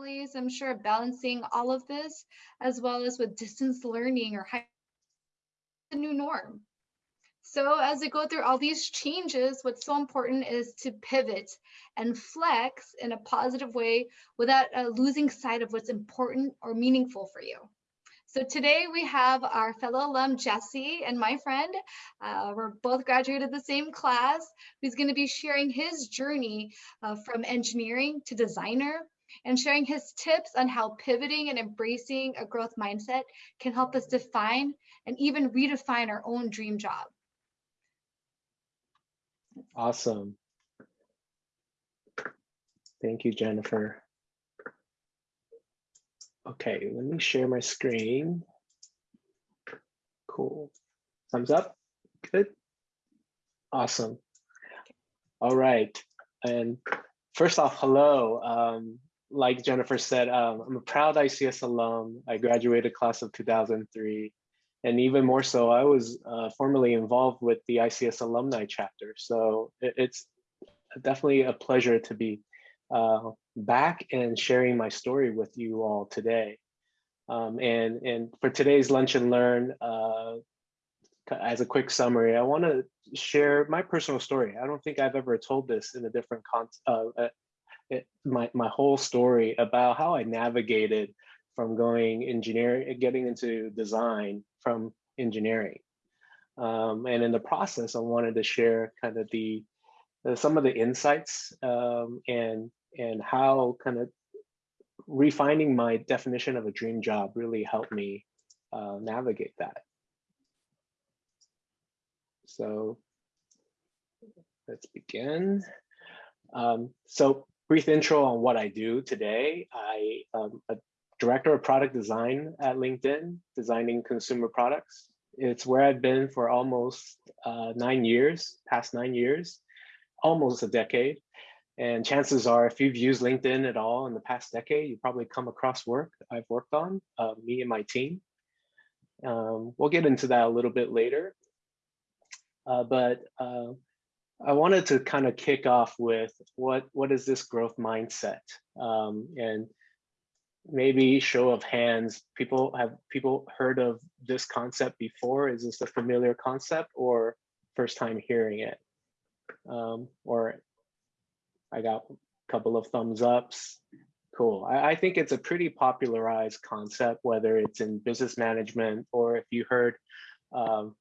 employees, I'm sure, balancing all of this, as well as with distance learning or the new norm. So as we go through all these changes, what's so important is to pivot and flex in a positive way without uh, losing sight of what's important or meaningful for you. So today we have our fellow alum, Jesse, and my friend, uh, we're both graduated the same class, who's gonna be sharing his journey uh, from engineering to designer and sharing his tips on how pivoting and embracing a growth mindset can help us define and even redefine our own dream job. Awesome. Thank you, Jennifer. Okay, let me share my screen. Cool. Thumbs up. Good. Awesome. All right. And first off, hello. Um, like Jennifer said, um, I'm a proud ICS alum. I graduated class of 2003. And even more so, I was uh, formerly involved with the ICS alumni chapter. So it, it's definitely a pleasure to be uh, back and sharing my story with you all today. Um, and, and for today's Lunch and Learn, uh, as a quick summary, I want to share my personal story. I don't think I've ever told this in a different context, uh, it, my, my whole story about how I navigated from going engineering, getting into design from engineering. Um, and in the process, I wanted to share kind of the, some of the insights um, and and how kind of refining my definition of a dream job really helped me uh, navigate that. So let's begin. Um, so brief intro on what I do today. I am a director of product design at LinkedIn, designing consumer products. It's where I've been for almost uh, nine years, past nine years, almost a decade. And chances are, if you've used LinkedIn at all in the past decade, you probably come across work I've worked on, uh, me and my team. Um, we'll get into that a little bit later. Uh, but uh, I wanted to kind of kick off with what, what is this growth mindset? Um, and maybe show of hands, people have people heard of this concept before? Is this a familiar concept or first time hearing it? Um, or I got a couple of thumbs ups. Cool. I, I, think it's a pretty popularized concept, whether it's in business management or if you heard um,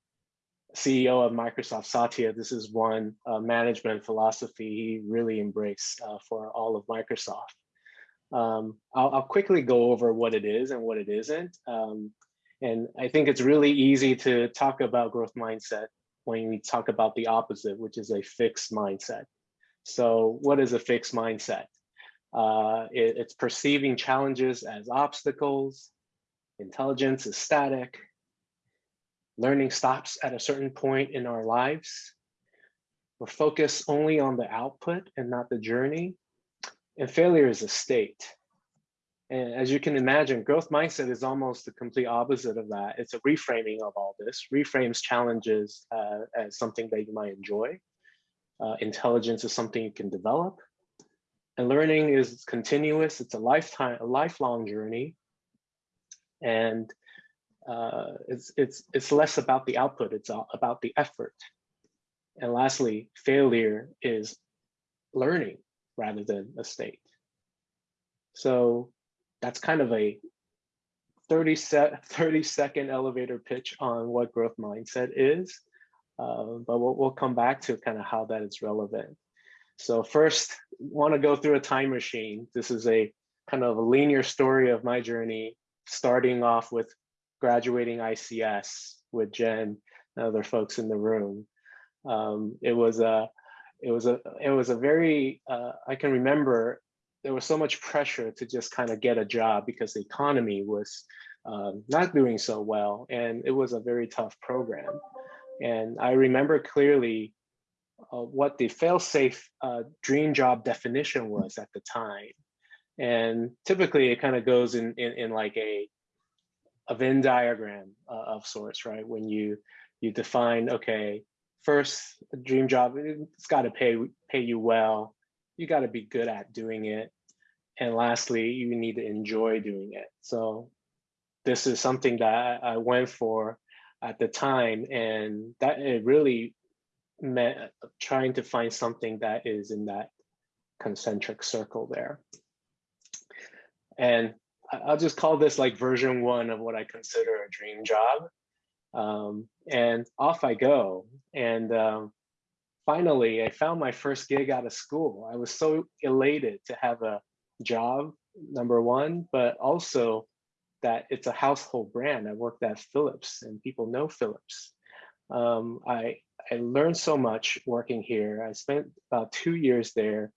CEO of Microsoft, Satya, this is one uh, management philosophy he really embraced uh, for all of Microsoft. Um, I'll, I'll, quickly go over what it is and what it isn't. Um, and I think it's really easy to talk about growth mindset when we talk about the opposite, which is a fixed mindset. So what is a fixed mindset? Uh, it, it's perceiving challenges as obstacles, intelligence is static, learning stops at a certain point in our lives, we're focused only on the output and not the journey, and failure is a state. And as you can imagine, growth mindset is almost the complete opposite of that. It's a reframing of all this, reframes challenges uh, as something that you might enjoy, uh, intelligence is something you can develop. And learning is continuous. It's a lifetime, a lifelong journey. And uh, it's, it's, it's less about the output, it's about the effort. And lastly, failure is learning rather than a state. So that's kind of a 30, set, 30 second elevator pitch on what growth mindset is. Uh, but we'll, we'll come back to kind of how that is relevant. So first, want to go through a time machine. This is a kind of a linear story of my journey, starting off with graduating ICS with Jen and other folks in the room. Um, it was a, it was a, it was a very, uh, I can remember there was so much pressure to just kind of get a job because the economy was um, not doing so well. And it was a very tough program. And I remember clearly uh, what the fail-safe uh, dream job definition was at the time. And typically it kind of goes in, in, in, like a, a Venn diagram uh, of sorts, right? When you, you define, okay, first dream job, it's got to pay, pay you well. You got to be good at doing it. and lastly, you need to enjoy doing it. So this is something that I went for at the time, and that it really meant trying to find something that is in that concentric circle there. And I'll just call this like version one of what I consider a dream job. Um, and off I go. And um, finally, I found my first gig out of school. I was so elated to have a job, number one, but also that it's a household brand. I worked at Philips and people know Philips. Um, I, I learned so much working here. I spent about two years there.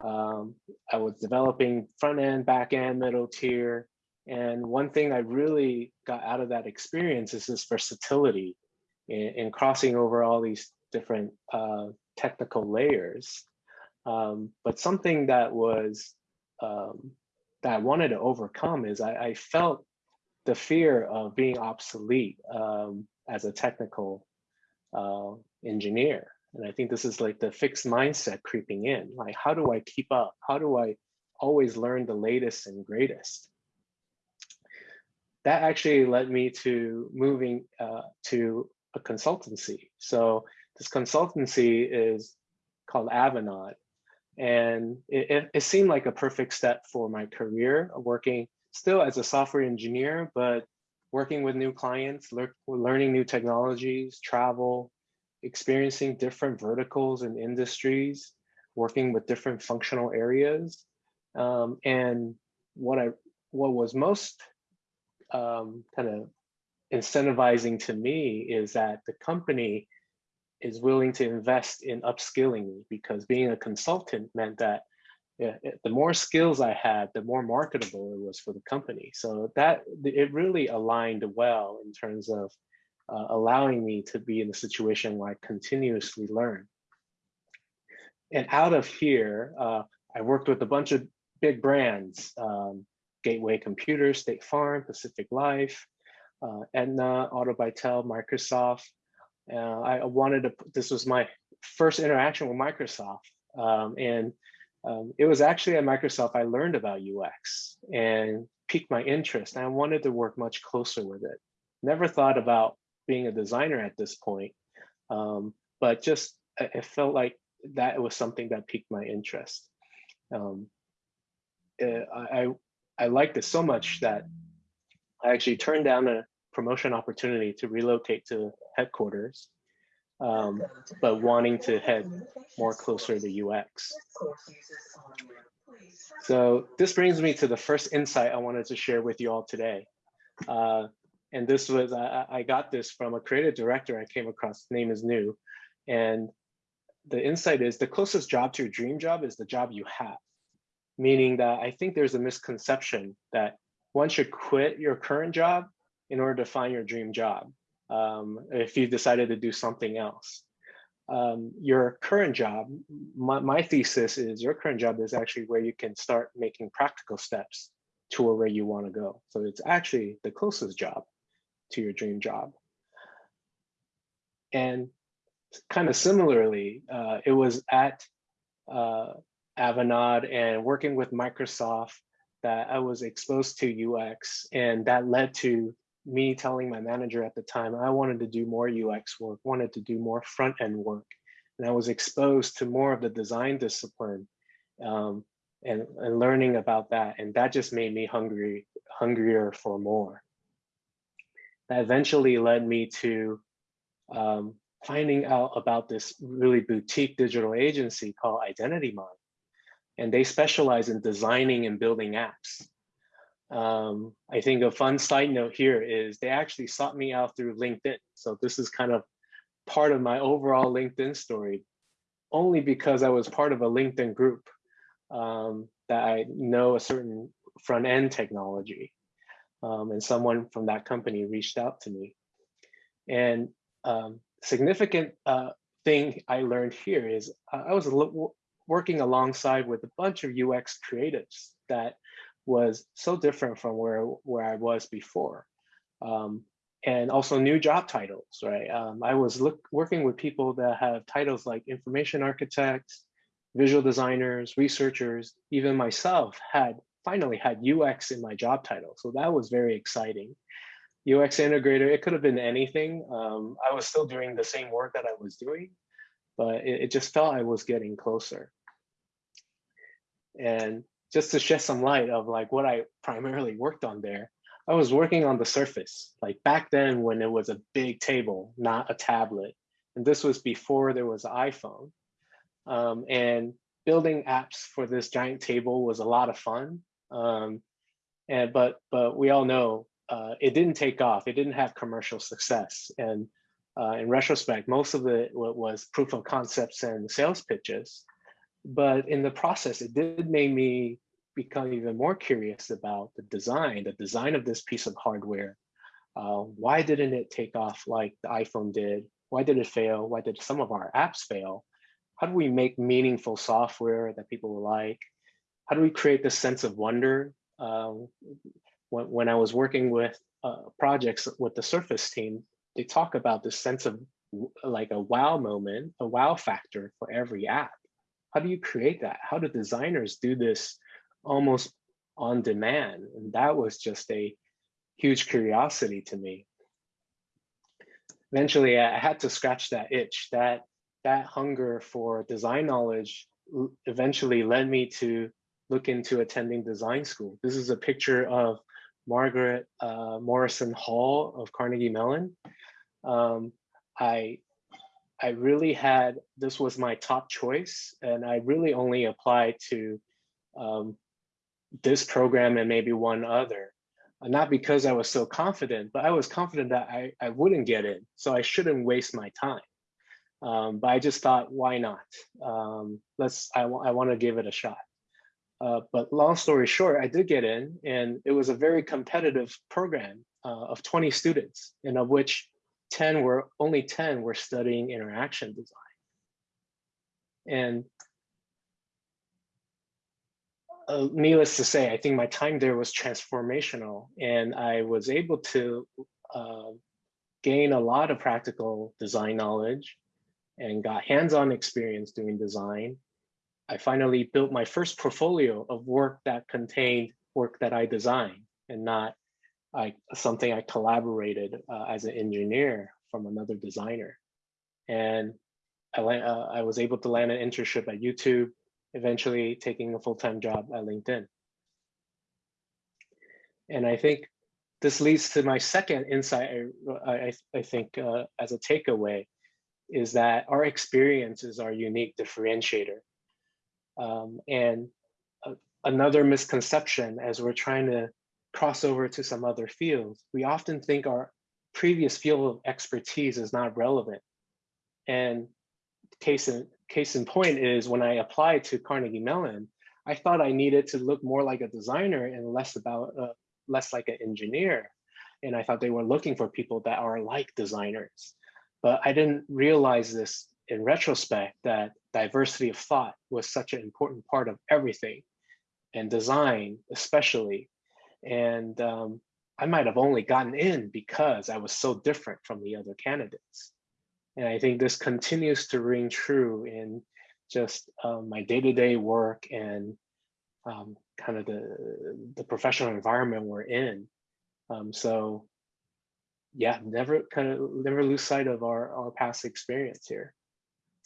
Um, I was developing front end, back end, middle tier. And one thing I really got out of that experience is this versatility in, in crossing over all these different uh, technical layers. Um, but something that was um, that I wanted to overcome is I, I felt the fear of being obsolete um, as a technical uh, engineer. And I think this is like the fixed mindset creeping in. Like, how do I keep up? How do I always learn the latest and greatest? That actually led me to moving uh, to a consultancy. So this consultancy is called Avanade. And it, it, it, seemed like a perfect step for my career, working still as a software engineer, but working with new clients, lear learning new technologies, travel, experiencing different verticals and industries, working with different functional areas. Um, and what I what was most um, kind of incentivizing to me is that the company is willing to invest in upskilling me because being a consultant meant that yeah, the more skills I had, the more marketable it was for the company. So that it really aligned well in terms of uh, allowing me to be in a situation where I continuously learn. And out of here, uh, I worked with a bunch of big brands, um, Gateway Computers, State Farm, Pacific Life, uh, Aetna, Autobytel, Microsoft. Uh, I wanted to, this was my first interaction with Microsoft. Um, and um, it was actually at Microsoft I learned about UX and piqued my interest. And I wanted to work much closer with it. Never thought about being a designer at this point, um, but just it felt like that was something that piqued my interest. Um, eh, I, I liked it so much that I actually turned down a promotion opportunity to relocate to headquarters, um, but wanting to head more closer to UX. So this brings me to the first insight I wanted to share with you all today. Uh, and this was, I, I got this from a creative director I came across, name is New. And the insight is the closest job to your dream job is the job you have. Meaning that I think there's a misconception that one should quit your current job in order to find your dream job um, if you decided to do something else. Um, your current job, my, my, thesis is your current job is actually where you can start making practical steps to where you want to go. So it's actually the closest job to your dream job. And kind of similarly, uh, it was at uh, Avanade and working with Microsoft that I was exposed to UX and that led to me telling my manager at the time I wanted to do more UX work, wanted to do more front end work. And I was exposed to more of the design discipline um, and, and learning about that. And that just made me hungry, hungrier for more. That eventually led me to um, finding out about this really boutique digital agency called Identity Mine. And they specialize in designing and building apps. Um, I think a fun side note here is they actually sought me out through LinkedIn. So this is kind of part of my overall LinkedIn story, only because I was part of a LinkedIn group um, that I know a certain front end technology. Um, and someone from that company reached out to me. And um, significant uh, thing I learned here is I was working alongside with a bunch of UX creatives that was so different from where where I was before. Um, and also new job titles, right? Um, I was look, working with people that have titles like information architects, visual designers, researchers, even myself had finally had UX in my job title. So that was very exciting. UX integrator, it could have been anything. Um, I was still doing the same work that I was doing, but it, it just felt I was getting closer. And just to shed some light of like what I primarily worked on there, I was working on the surface, like back then when it was a big table, not a tablet. And this was before there was an iPhone. Um, and building apps for this giant table was a lot of fun. Um, and but but we all know uh, it didn't take off. It didn't have commercial success. And uh, in retrospect, most of it was proof of concepts and sales pitches. But in the process, it did make me become even more curious about the design, the design of this piece of hardware. Uh, why didn't it take off like the iPhone did? Why did it fail? Why did some of our apps fail? How do we make meaningful software that people will like? How do we create this sense of wonder? Uh, when, when I was working with uh, projects with the Surface team, they talk about this sense of like a wow moment, a wow factor for every app. How do you create that? How do designers do this almost on demand? And that was just a huge curiosity to me. Eventually, I had to scratch that itch. That that hunger for design knowledge eventually led me to look into attending design school. This is a picture of Margaret uh, Morrison Hall of Carnegie Mellon. Um, I I really had this was my top choice, and I really only applied to um, this program and maybe one other. Uh, not because I was so confident, but I was confident that I, I wouldn't get in, so I shouldn't waste my time. Um, but I just thought, why not? Um, let's. I, I want to give it a shot. Uh, but long story short, I did get in and it was a very competitive program uh, of 20 students and of which 10 were, only 10 were studying interaction design. And uh, needless to say, I think my time there was transformational and I was able to uh, gain a lot of practical design knowledge and got hands-on experience doing design I finally built my first portfolio of work that contained work that I designed and not something I collaborated uh, as an engineer from another designer. And I, uh, I was able to land an internship at YouTube, eventually taking a full-time job at LinkedIn. And I think this leads to my second insight, I, I, I think, uh, as a takeaway, is that our experience is our unique differentiator. Um, and another misconception as we're trying to cross over to some other fields, we often think our previous field of expertise is not relevant. And case in, case in point is when I applied to Carnegie Mellon, I thought I needed to look more like a designer and less about uh, less like an engineer. And I thought they were looking for people that are like designers. But I didn't realize this in retrospect that diversity of thought was such an important part of everything and design especially. And um, i might have only gotten in because i was so different from the other candidates. And i think this continues to ring true in just um, my day-to-day -day work and um, kind of the the professional environment we're in. Um, so yeah never kind of never lose sight of our our past experience here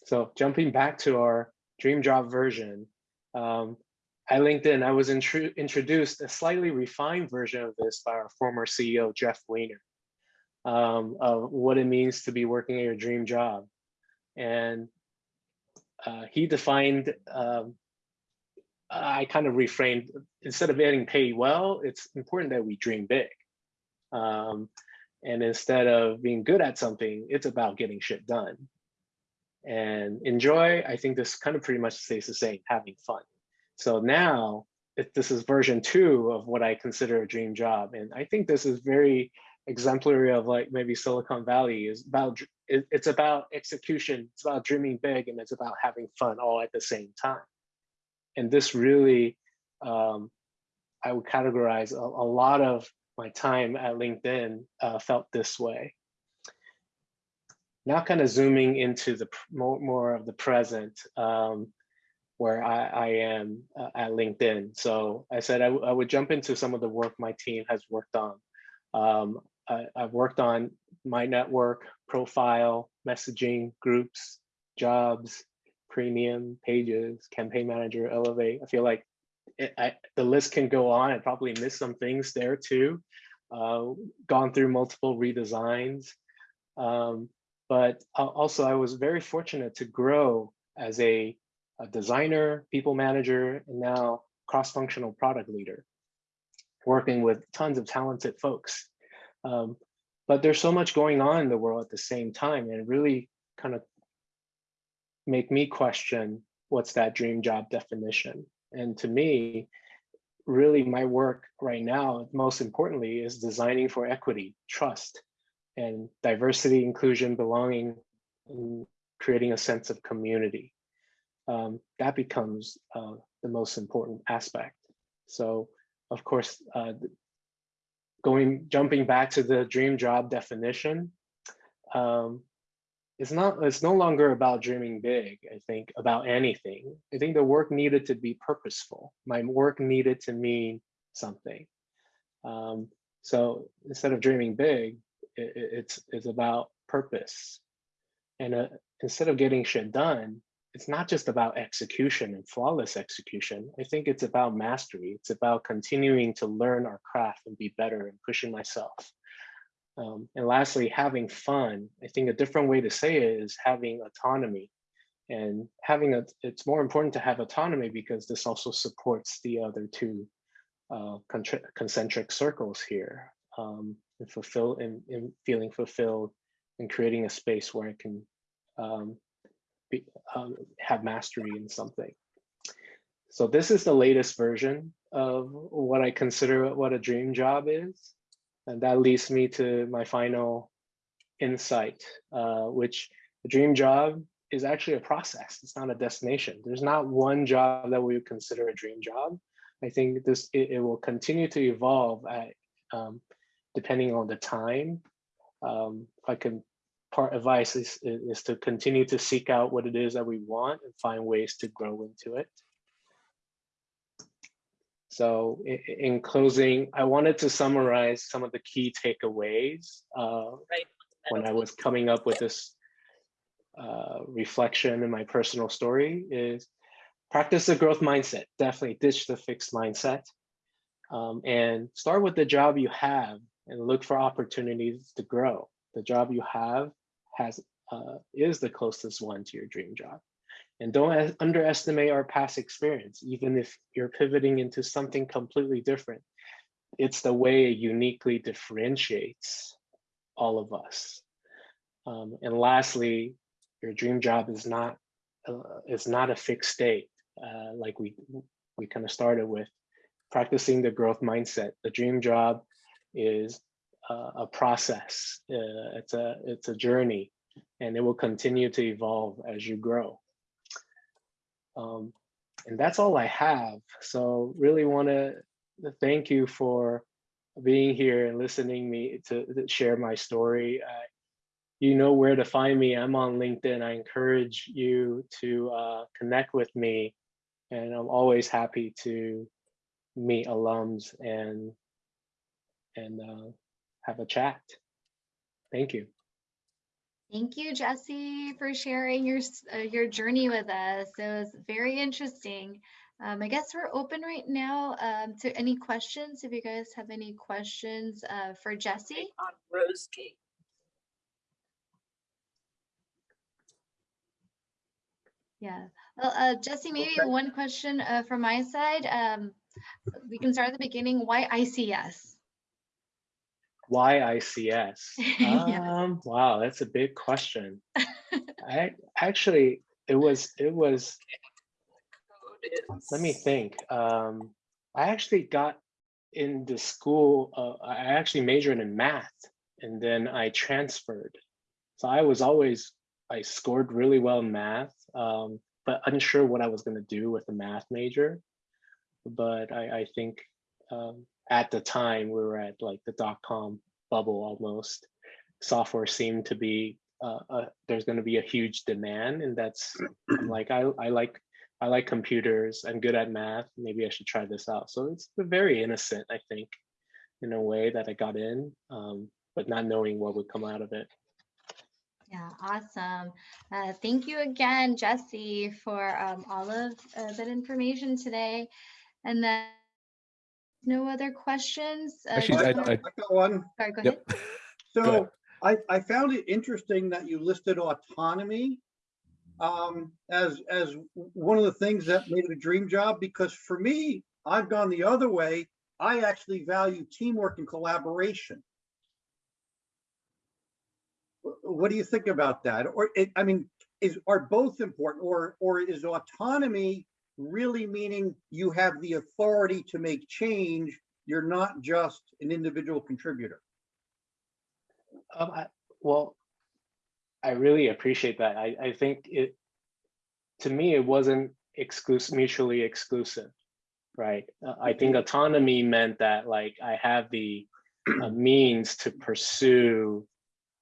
so jumping back to our dream job version, um, at LinkedIn, I was introduced a slightly refined version of this by our former CEO, Jeff Weiner, um, of what it means to be working at your dream job. And uh, he defined, um, I kind of reframed, instead of getting paid well, it's important that we dream big. Um, and instead of being good at something, it's about getting shit done and enjoy, I think this kind of pretty much stays the same, having fun. So now if this is version two of what I consider a dream job. And I think this is very exemplary of like maybe Silicon Valley is about, it's about execution, it's about dreaming big and it's about having fun all at the same time. And this really, um, I would categorize a, a, lot of my time at LinkedIn uh, felt this way. Now kind of zooming into the more, more of the present, um, where I, I am uh, at LinkedIn. So I said I, I would jump into some of the work my team has worked on. Um, I, I've worked on my network, profile, messaging, groups, jobs, premium, pages, campaign manager, elevate. I feel like it, I, the list can go on. I probably missed some things there too. Uh, gone through multiple redesigns. Um, but also I was very fortunate to grow as a, a designer, people manager, and now cross-functional product leader, working with tons of talented folks. Um, but there's so much going on in the world at the same time and really kind of make me question what's that dream job definition. And to me, really my work right now, most importantly, is designing for equity, trust, and diversity, inclusion, belonging, and creating a sense of community. Um, that becomes uh, the most important aspect. So, of course, uh, going jumping back to the dream job definition, um, it's not it's no longer about dreaming big i think about anything i think the work needed to be purposeful my work needed to mean something um, so instead of dreaming big it, it's it's about purpose and uh, instead of getting shit done it's not just about execution and flawless execution i think it's about mastery it's about continuing to learn our craft and be better and pushing myself um, and lastly, having fun. I think a different way to say it is having autonomy. And having a, it's more important to have autonomy because this also supports the other two uh, concentric circles here. Um, and fulfill and, and, feeling fulfilled and creating a space where I can um, be, um, have mastery in something. So this is the latest version of what I consider what a dream job is. And that leads me to my final insight, uh, which a dream job is actually a process. It's not a destination. There's not one job that we would consider a dream job. I think this it, it will continue to evolve at, um, depending on the time. Um, if I can part advice is, is to continue to seek out what it is that we want and find ways to grow into it. So in, closing, I wanted to summarize some of the key takeaways uh, right. when I was coming up with this uh, reflection in my personal story is practice the growth mindset, definitely ditch the fixed mindset um, and start with the job you have and look for opportunities to grow. The job you have has uh, is the closest one to your dream job. And don't underestimate our past experience, even if you're pivoting into something completely different. It's the way it uniquely differentiates all of us. Um, and lastly, your dream job is not uh, is not a fixed state, uh, like we we kind of started with. Practicing the growth mindset. The dream job is uh, a process. Uh, it's a it's a journey, and it will continue to evolve as you grow. Um, and that's all I have. So really want to thank you for being here and listening me to, to share my story. Uh, you know where to find me. I'm on LinkedIn. I encourage you to uh, connect with me. And I'm always happy to meet alums and and uh, have a chat. Thank you. Thank you, Jesse, for sharing your uh, your journey with us. It was very interesting. Um, I guess we're open right now um, to any questions. If you guys have any questions uh, for Jesse. On Rosegate. Yeah. Well, uh, Jesse, maybe okay. one question uh, from my side. Um, we can start at the beginning. Why ICS? Why ICS? Um, wow, that's a big question. I actually, it was, it was, let me think. Um, I actually got into school, uh, I actually majored in math and then I transferred. So I was always, I scored really well in math, um, but unsure what I was going to do with a math major. But I, I think um, at the time we were at like the dot com bubble almost. Software seemed to be uh, there's going to be a huge demand, and that's like I I like I like computers. I'm good at math. Maybe I should try this out. So it's very innocent, I think, in a way that I got in, um, but not knowing what would come out of it. Yeah, awesome. Uh, thank you again, Jesse, for um, all of uh, that information today. And then no other questions? Uh, Actually, just I- I- I got one. Sorry, go ahead. Yep. Go So ahead. I, I found it interesting that you listed autonomy um, as, as one of the things that made it a dream job, because for me, I've gone the other way. I actually value teamwork and collaboration. What do you think about that? Or, it, I mean, is, are both important or, or is autonomy really meaning you have the authority to make change? You're not just an individual contributor? Um, I, well, I really appreciate that. I, I think it, to me, it wasn't exclusive, mutually exclusive, right? Uh, I think autonomy meant that like I have the uh, means to pursue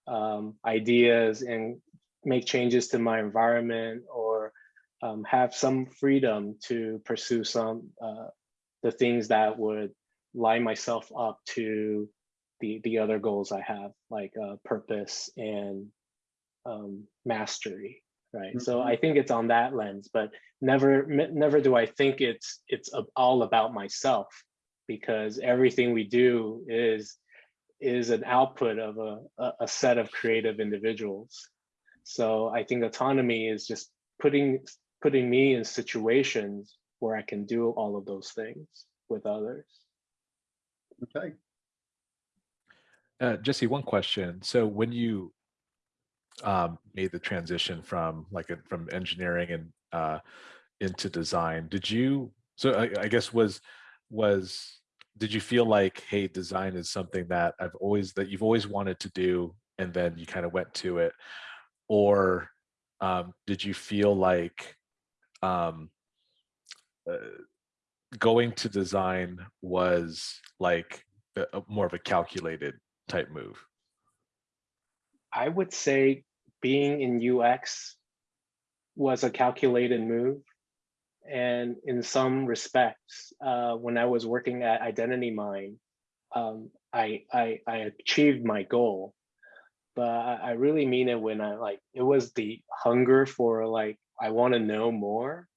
um, ideas and make changes to my environment or um, have some freedom to pursue some uh, the things that would line myself up to the the other goals I have, like uh, purpose and um, mastery, right? So Mhm. I think it's on that lens, but never never do I think it's it's all about myself, because everything we do is is an output of a, a, a set of creative individuals. So I think autonomy is just putting putting me in situations where I can do all of those things with others. Okay. Uh, Jesse, one question. So when you um, made the transition from like a, from engineering and uh, into design, did you? So I, I guess was was did you feel like hey, design is something that I've always that you've always wanted to do, and then you kind of went to it, or um, did you feel like um, uh, going to design was like a, a- more of a calculated type move? I would say being in UX was a calculated move. And in some respects, uh, when I was working at Identity Mine, um, I, I, I achieved my goal. But I, I really mean it when I like, it was the hunger for like, I want to know more,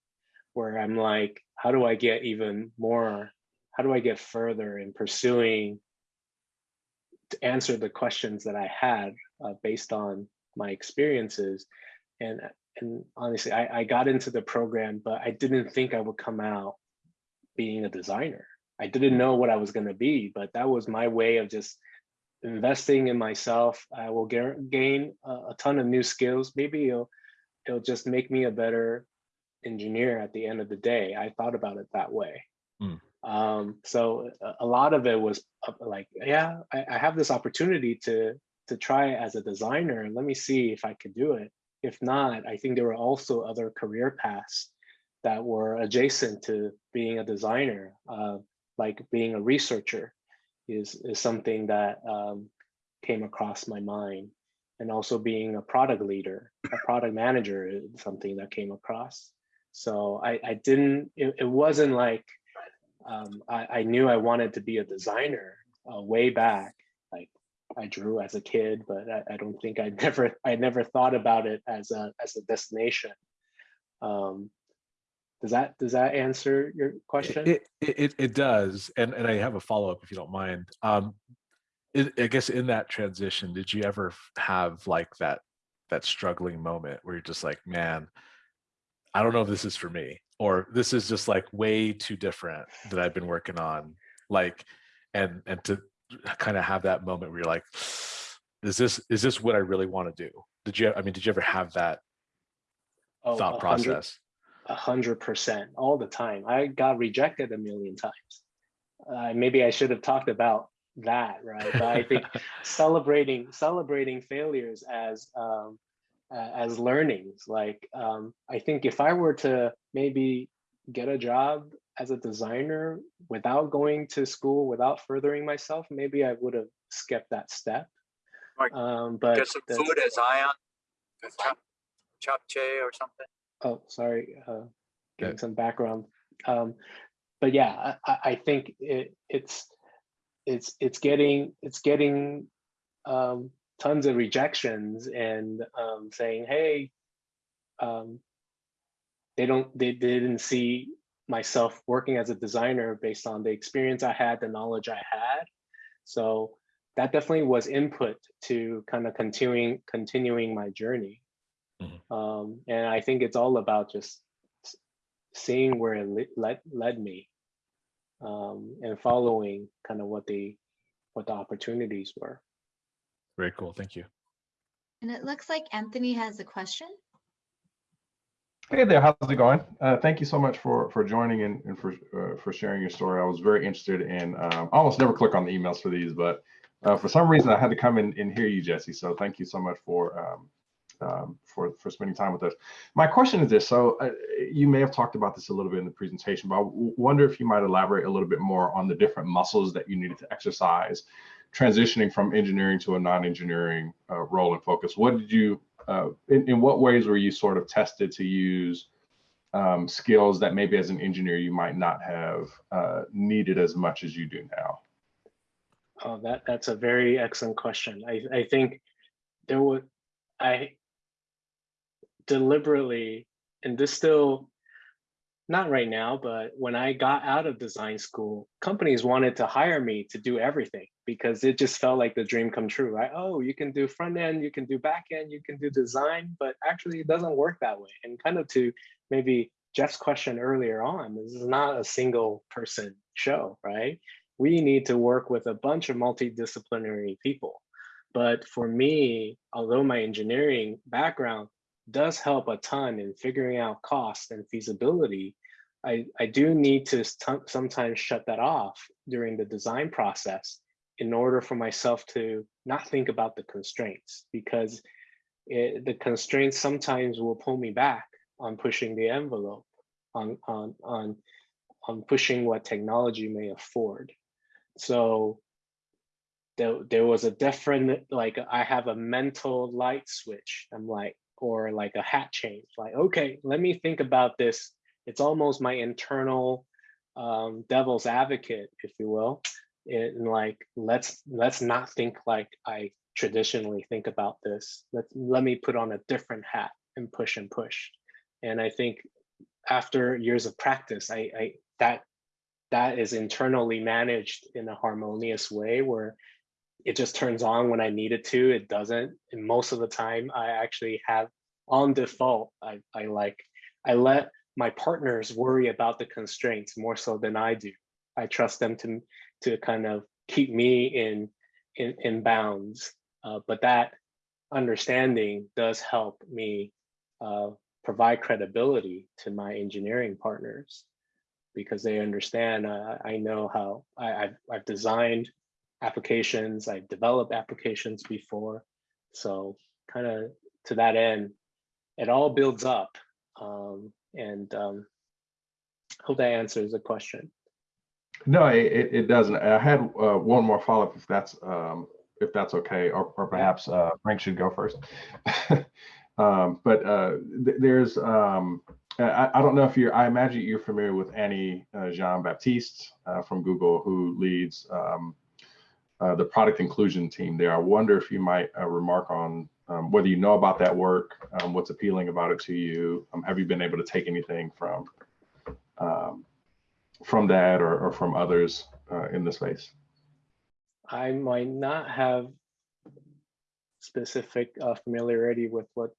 where I'm like, how do I get even more? How do I get further in pursuing to answer the questions that I had uh, based on my experiences. And and honestly, I, I got into the program, but I didn't think I would come out being a designer. I didn't know what I was going to be, but that was my way of just investing in myself. I will gain a, a ton of new skills. Maybe it'll it'll just make me a better engineer at the end of the day. I thought about it that way. Mm. Um, so a, a lot of it was uh, like, yeah, I, I have this opportunity to to try as a designer. Let me see if I could do it. If not, I think there were also other career paths that were adjacent to being a designer, uh, like being a researcher is, is something that um, came across my mind. And also being a product leader, a product manager is something that came across. So I, I didn't, it, it wasn't like um, I, I knew I wanted to be a designer uh, way back. Like I drew as a kid, but I, I don't think I never I never thought about it as a as a destination. Um, does that does that answer your question? It, it, it, it does. And, and I have a follow up if you don't mind. Um, it, I guess in that transition, did you ever have like that, that struggling moment where you're just like, man, I don't know if this is for me, or this is just like way too different that I've been working on. Like, and, and to kind of have that moment where you're like, is this, is this what I really want to do? Did you, I mean, did you ever have that Oh, thought process? a hundred percent all the time. I got rejected a million times. Uh, maybe I should have talked about that, right? But I think celebrating celebrating failures as um, uh, as learnings. Like um, I think if I were to maybe get a job as a designer without going to school, without furthering myself, maybe I would have skipped that step. Like, Um, but Get some that's- food at Zion, a chop, chop che or something. Oh, sorry. Uh, giving Okay. some background. Um, but yeah, I, I, I think it, it's, it's, it's getting, it's getting um, tons of rejections and um, saying, hey, um, they don't, they, they didn't see myself working as a designer based on the experience I had, the knowledge I had. So that definitely was input to kind of continuing continuing my journey. Mhm. Um, and I think it's all about just seeing where it le- led led me um, and following kind of what the what the opportunities were. Very cool. Thank you. And it looks like Anthony has a question. Hey there, how's it going? Uh, thank you so much for for joining and, and for uh, for sharing your story. I was very interested in. Um, I almost never click on the emails for these, but uh, for some reason I had to come in and hear you, Jesse. So thank you so much for um, um, for for spending time with us. My question is this: so uh, you may have talked about this a little bit in the presentation, but I wonder if you might elaborate a little bit more on the different muscles that you needed to exercise, transitioning from engineering to a non-engineering uh, role and focus. What did you uh, in, in what ways were you sort of tested to use um, skills that maybe as an engineer you might not have uh, needed as much as you do now? Oh, that that's a very excellent question. I I think there would I deliberately and this still not right now, but when I got out of design school, companies wanted to hire me to do everything because it just felt like the dream come true, right? Oh, you can do front end, you can do back end, you can do design, but actually it doesn't work that way. And kind of to maybe Jeff's question earlier on, this is not a single person show, right? We need to work with a bunch of multidisciplinary people. But for me, although my engineering background does help a ton in figuring out cost and feasibility, I, I do need to sometimes shut that off during the design process in order for myself to not think about the constraints because it, the constraints sometimes will pull me back on pushing the envelope, on, on, on, on pushing what technology may afford. So there, there was a different, like I have a mental light switch. I'm like, or like a hat change, like, okay, let me think about this. It's almost my internal um, devil's advocate, if you will. And like, let's let's not think like I traditionally think about this. Let let me put on a different hat and push and push. And I think after years of practice, I, I that that is internally managed in a harmonious way where it just turns on when I need it to. It doesn't. And most of the time, I actually have on default. I, I like I let my partners worry about the constraints more so than I do. I trust them to to kind of keep me in in, in bounds. Uh, but that understanding does help me uh, provide credibility to my engineering partners because they understand. Uh, I know how I, I've, I've designed applications, I've developed applications before. So kind of to that end, it all builds up. Um, and um, hope that answers the question. No, it, it, doesn't. I had uh, one more follow up if that's um, if that's okay, or, or perhaps uh, Frank should go first. um, but uh, th- there's um, I, I don't know if you're I imagine you're familiar with Annie uh, Jean Baptiste uh, from Google who leads um, uh, the product inclusion team there. I wonder if you might uh, remark on um, whether you know about that work, um, what's appealing about it to you. Um, have you been able to take anything from um, from that or, or from others uh, in the space? I might not have specific uh, familiarity with what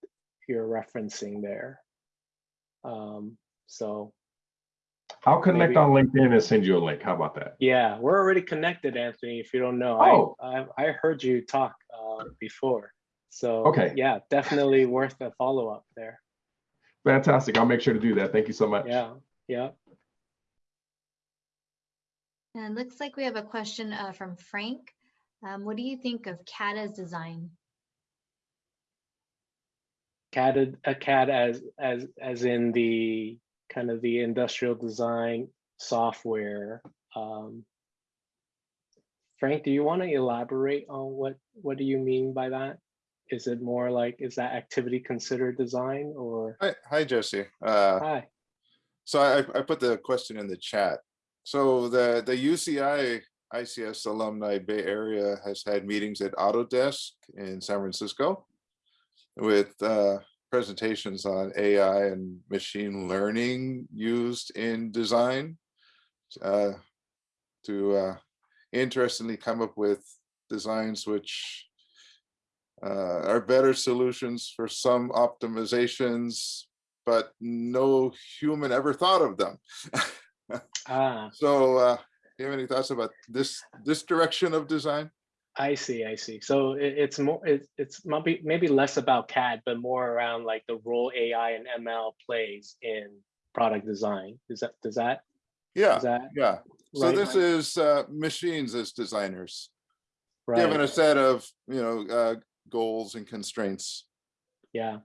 you're referencing there. Um, so I'll connect Maybe. on LinkedIn and send you a link. How about that? yeah, we're already connected, Anthony. If you don't know, Oh. I, I I heard you talk uh, before. So Okay. yeah, definitely worth a follow up there. Fantastic. I'll make sure to do that. Thank you so much. Yeah, yeah. And it looks like we have a question uh, from Frank. Um, what do you think of CAD as design? CAD a CAD as as as in the kind of the industrial design software. Um, Frank, do you want to elaborate on what what do you mean by that? Is it more like is that activity considered design or Hi, hi Josie. Uh, hi? So I, I put the question in the chat. So the, the UCI ICS Alumni Bay Area has had meetings at Autodesk in San Francisco with uh, presentations on AI and machine learning used in design uh, to uh, interestingly come up with designs which uh, are better solutions for some optimizations, but no human ever thought of them. Ah, So uh, you have any thoughts about this, this direction of design? I see, I see. So it, it's more, it, it's maybe, maybe less about CAD, but more around like the role AI and ML plays in product design. Is that, does that, Yeah, that yeah. So right? this is uh, machines as designers, given a set of, you know, uh, goals and constraints. Yeah,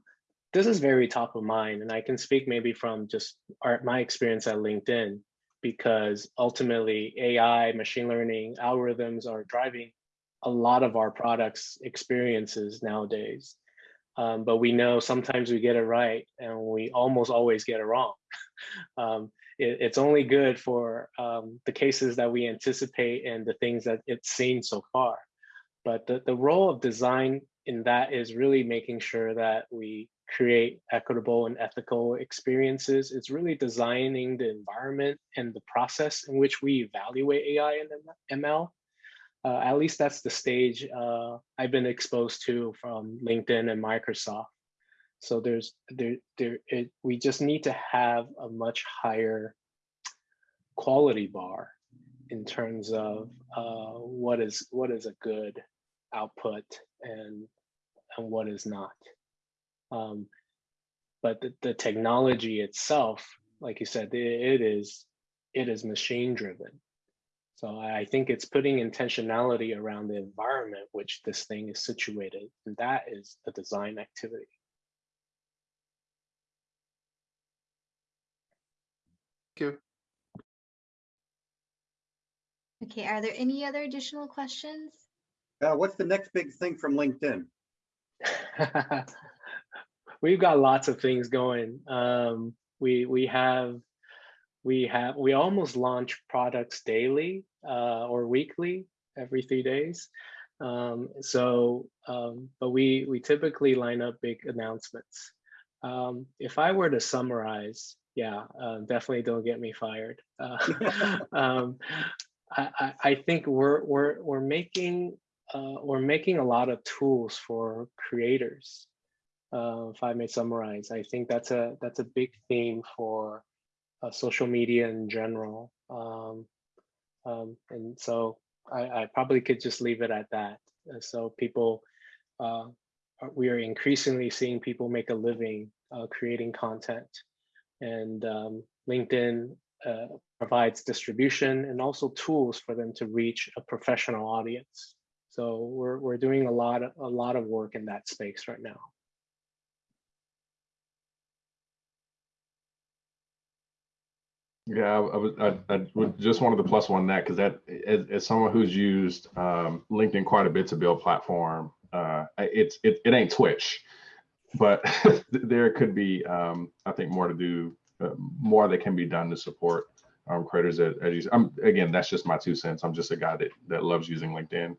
this is very top of mind, and I can speak maybe from just our, my experience at LinkedIn, because ultimately AI, machine learning, algorithms are driving a lot of our products experiences nowadays. Um, but we know sometimes we get it right, and we almost always get it wrong. um, it, it's only good for um, the cases that we anticipate and the things that it's seen so far. But the, the role of design in that is really making sure that we create equitable and ethical experiences. It's really designing the environment and the process in which we evaluate AI and ML. Uh, at least that's the stage uh, I've been exposed to from LinkedIn and Microsoft. So there's there there it, we just need to have a much higher quality bar in terms of uh, what is what is a good output and and what is not. Um, but the, the technology itself, like you said, it, it is it is machine driven. So I I think it's putting intentionality around the environment which this thing is situated, and that is a design activity. Thank you. Okay, are there any other additional questions? Uh, what's the next big thing from LinkedIn? We've got lots of things going. Um, we we have we have we almost launch products daily uh, or weekly, every three days. Um, so, um, but we we typically line up big announcements. Um, if I were to summarize, yeah, uh, definitely don't get me fired. Uh, um, I, I, I think we're we're we're making uh, we're making a lot of tools for creators. Uh, if I may summarize, I think that's a that's a big theme for uh, social media in general. Um, um, and so I, I probably could just leave it at that. Uh, so people, uh, we are increasingly seeing people make a living uh, creating content, and um, LinkedIn uh, provides distribution and also tools for them to reach a professional audience. So we're we're doing a lot of a lot of work in that space right now. Yeah, I I I, would just wanted to plus one that because that as, as someone who's used um, LinkedIn quite a bit to build platform, uh, it's it, it ain't Twitch, but there could be um, I think more to do, uh, more that can be done to support um, creators. As, as I'm again, that's just my two cents. I'm just a guy that that loves using LinkedIn,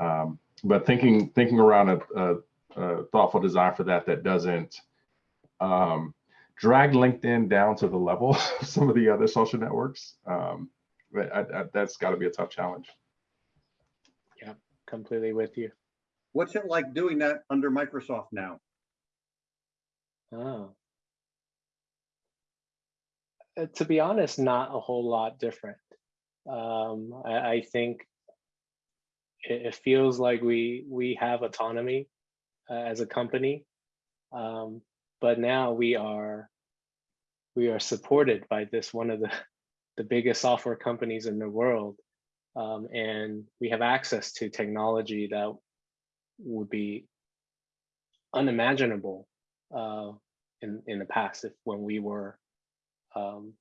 um, but thinking thinking around a, a, a thoughtful design for that that doesn't. Um, drag LinkedIn down to the level of some of the other social networks. Um, but I, I, that's got to be a tough challenge. Yeah, completely with you. What's it like doing that under Microsoft now? Oh. Uh, to be honest, not a whole lot different. Um, I, I think it, it feels like we we have autonomy uh, as a company, um, but now we are we are supported by this one of the the biggest software companies in the world, um, and we have access to technology that would be unimaginable uh, in in the past if when we were um,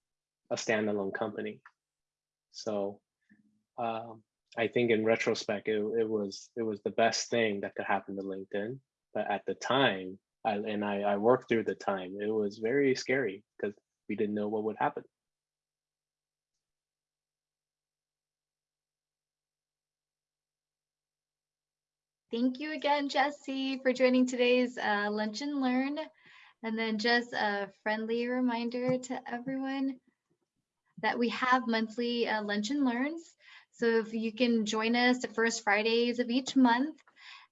a standalone company. So um, I think in retrospect, it, it was it was the best thing that could happen to LinkedIn. But at the time, I, and I, I worked through the time, it was very scary because we didn't know what would happen. Thank you again, Jesse, for joining today's uh, Lunch and Learn. And then just a friendly reminder to everyone that we have monthly uh, Lunch and Learns. So if you can join us the first Fridays of each month.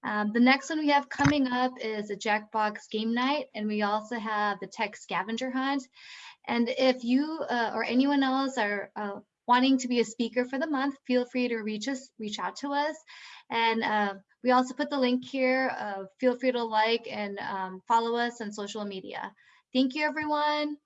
Um, the next one we have coming up is a Jackbox game night, and we also have the tech scavenger hunt. And if you uh, or anyone else are uh, wanting to be a speaker for the month, feel free to reach us, reach out to us. And uh, we also put the link here. Uh, feel free to like and um, follow us on social media. Thank you, everyone.